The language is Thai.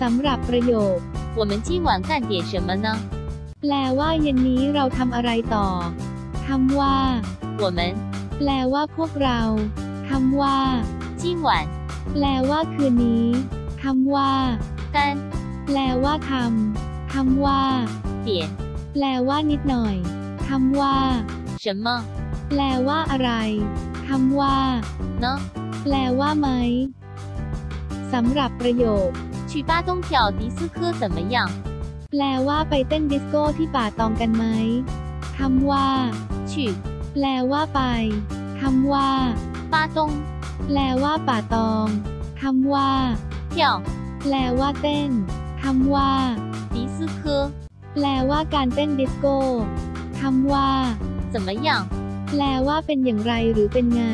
สำหรับประโยค 我们今晚干点什么呢？ แปลว่าเย็นนี้เราทำอะไรต่อคำว่า 我们 แปลว่าพวกเราคำว่า 今晚 แปลว่าคืนนี้คำว่า 干 แปลว่าทำคำว่า 点 แปลว่านิดหน่อยคำว่า 什么 แปลว่าอะไรคำว่า 呢？ แปลว่าไหมสำหรับประโยค 去巴东跳迪斯科怎么样？ แปลว่าไปเต้นดิสโก้ที่ป่าตองกันไหมคำว่า 去 แปลว่าไปคำว่า 巴东 แปลว่าป่าตองคำว่า 跳 แปลว่าเต้นคำว่า 迪斯科 แปลว่าการเต้นดิสโก้คำว่า 怎么样？ แปลว่าเป็นอย่างไรหรือเป็นไง